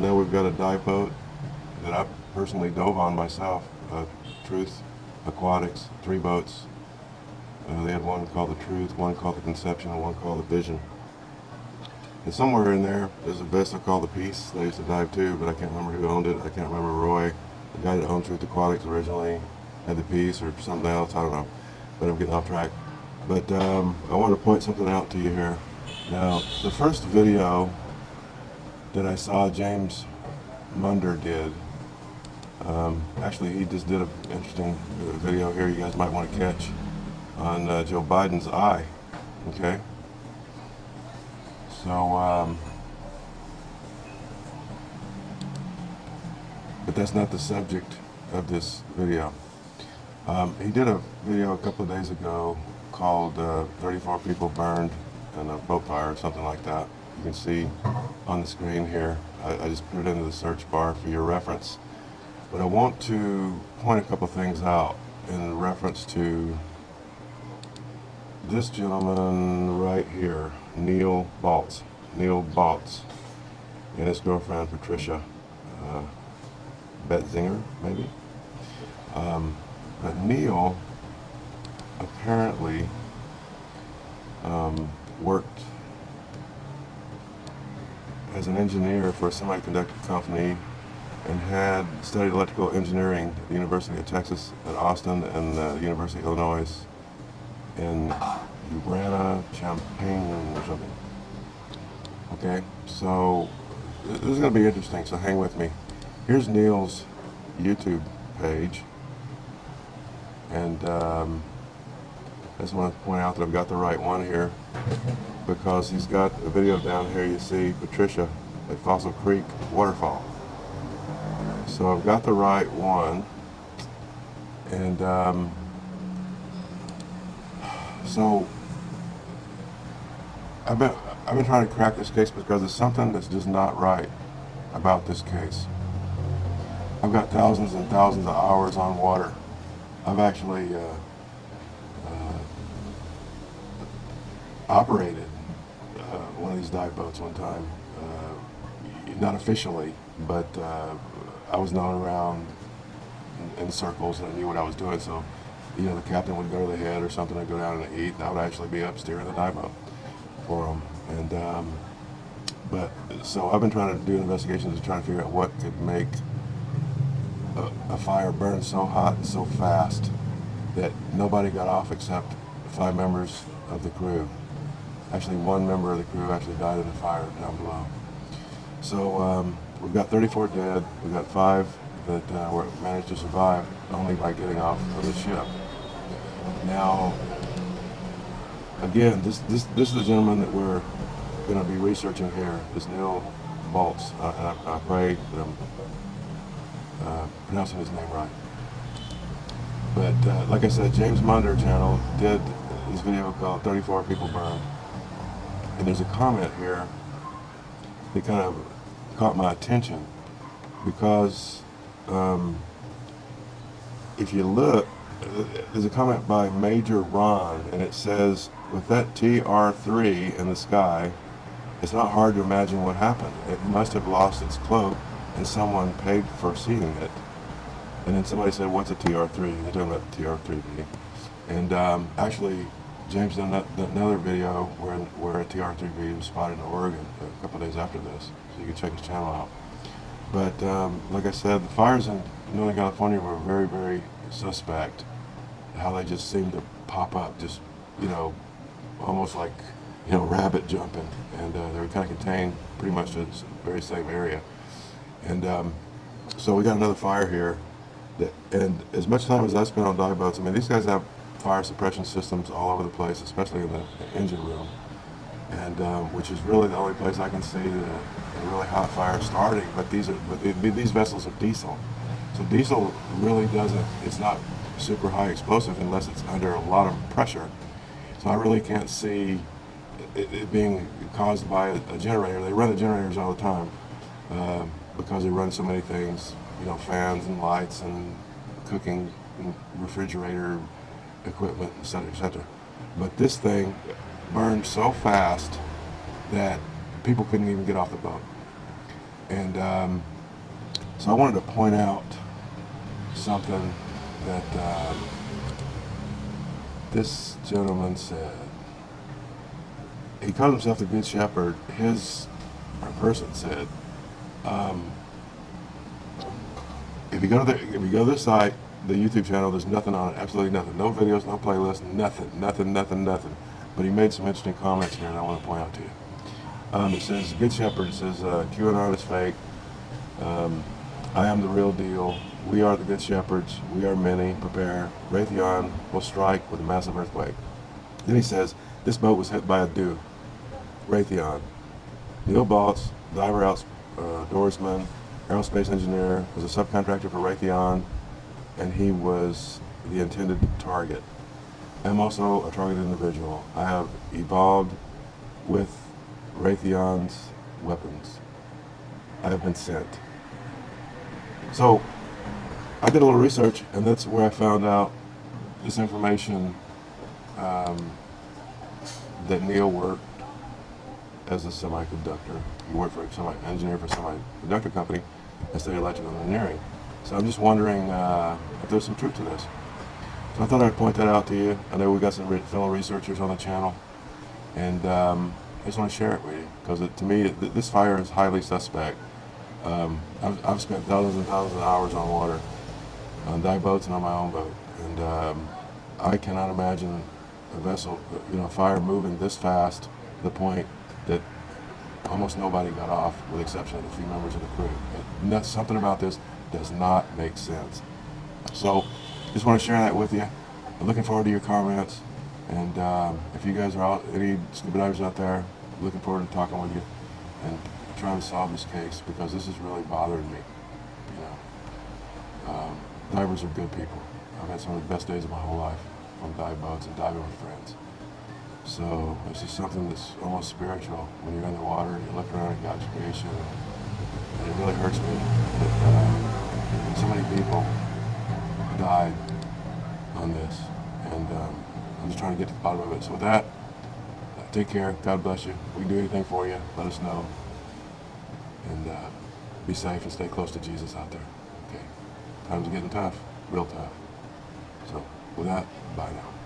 And then we've got a dive boat that I personally dove on myself, uh, Truth Aquatics, three boats. Uh, they had one called the Truth, one called the Conception, and one called the Vision. And somewhere in there, there's a vessel called the Peace. They used to dive too, but I can't remember who owned it. I can't remember Roy, the guy that owned Truth Aquatics originally, had the Peace or something else. I don't know, but I'm getting off track. But um, I want to point something out to you here. Now, the first video that I saw James Munder did, um, actually he just did an interesting video here you guys might want to catch on uh, Joe Biden's eye, okay? So, um, but that's not the subject of this video. Um, he did a video a couple of days ago called uh, 34 People Burned in a Boat Fire or something like that. You can see on the screen here. I, I just put it into the search bar for your reference. But I want to point a couple things out in reference to this gentleman right here, Neal Baltz. Neal Baltz and his girlfriend Patricia uh, Beitzinger, maybe. Um, but Neal apparently um, worked as an engineer for a semiconductor company and had studied electrical engineering at the University of Texas at Austin and the University of Illinois in Urbana-Champaign or something. Okay, so this is going to be interesting, so hang with me. Here's Neal's YouTube page. And um, I just want to point out that I've got the right one here because he's got a video down here you see Patricia at Fossil Creek Waterfall. So I've got the right one. And um, so I've been, I've been trying to crack this case because there's something that's just not right about this case. I've got thousands and thousands of hours on water. I've actually uh, operated uh, one of these dive boats one time. Uh, not officially, but uh, I was known around in, in, circles and I knew what I was doing. So, you know, the captain would go to the head or something, I'd go down and eat, and I would actually be up steering the dive boat for them. And, um, but, so I've been trying to do investigations to try to figure out what could make a, a fire burn so hot and so fast that nobody got off except five members of the crew. Actually, one member of the crew actually died in the fire down below. So um, we've got 34 dead. We've got five that uh, were, managed to survive only by getting off of the ship. Now, again, this this this is the gentleman that we're going to be researching here. This Neal Baltz. Uh, I, I, pray that I'm uh, pronouncing his name right. But uh, like I said, James Munder channel did this video called 34 People Burned. And there's a comment here that kind of caught my attention because um, if you look, there's a comment by Major Ron and it says, with that TR3 in the sky, it's not hard to imagine what happened. It must have lost its cloak and someone paid for seeing it. And then somebody said, what's a TR3? They're talking about TR3B. And um, actually, James did another video where, where a TR3B was spotted in Oregon a couple days after this. So you can check his channel out. But um, like I said, the fires in Northern California were very, very suspect. How they just seemed to pop up, just, you know, almost like, you know, rabbit jumping. And uh, they were kind of contained pretty much to the very same area. And um, so we got another fire here. That, and as much time as I spent on dive boats, I mean, these guys have fire suppression systems all over the place, especially in the engine room. And um, which is really the only place I can see the, the really hot fire starting. But these are but these vessels are diesel, so diesel really doesn't. It's not super high explosive unless it's under a lot of pressure. So I really can't see it, it being caused by a, a, generator. They run the generators all the time. Um, because they run so many things, you know, fans and lights and cooking refrigerator equipment, etc., etc. But this thing burned so fast that people couldn't even get off the boat. And um, so I wanted to point out something that um, this gentleman said. He called himself the Good Shepherd. His person said, um, if you go to the if you go to the site, the YouTube channel, there's nothing on it, absolutely nothing, no videos, no playlist, nothing, nothing, nothing, nothing. But he made some interesting comments here, and I want to point out to you. Um, it says, Good Shepherd, it says, uh, QAnon is fake. Um, I am the real deal. We are the Good Shepherds. We are many. Prepare. Raytheon will strike with a massive earthquake. Then he says, this boat was hit by a DEW. Raytheon. Neal Baltz, diver outs, uh, aerospace engineer, was a subcontractor for Raytheon, and he was the intended target. I'm also a targeted individual. I have evolved with Raytheon's weapons. I have been sent. So I did a little research, and that's where I found out this information um, that Neal worked as a semiconductor. He worked for a semi engineer for a semiconductor company and studied electrical engineering. So I'm just wondering uh, if there's some truth to this. So I thought I'd point that out to you. I know we've got some fellow researchers on the channel, and um, I just want to share it with you because to me, th this fire is highly suspect. Um, I've, I've, spent thousands and thousands of hours on water, on dive boats and on my own boat, and um, I cannot imagine a vessel, you know, fire moving this fast to the point that almost nobody got off, with the exception of a few members of the crew. Something about this does not make sense. So, just want to share that with you. I'm looking forward to your comments. And um, if you guys are out, any scuba divers out there, looking forward to talking with you and trying to solve this case because this is really bothering me. You know, um, divers are good people. I've had some of the best days of my whole life on dive boats and diving with friends. So it's just something that's almost spiritual when you're in the water and you look around at God's creation. And it really hurts me that uh, so many people died on this. And um, I'm just trying to get to the bottom of it. So with that, take care. God bless you. If we can do anything for you, let us know. And uh, be safe and stay close to Jesus out there. Okay. Times are getting tough, real tough. So with that, bye now.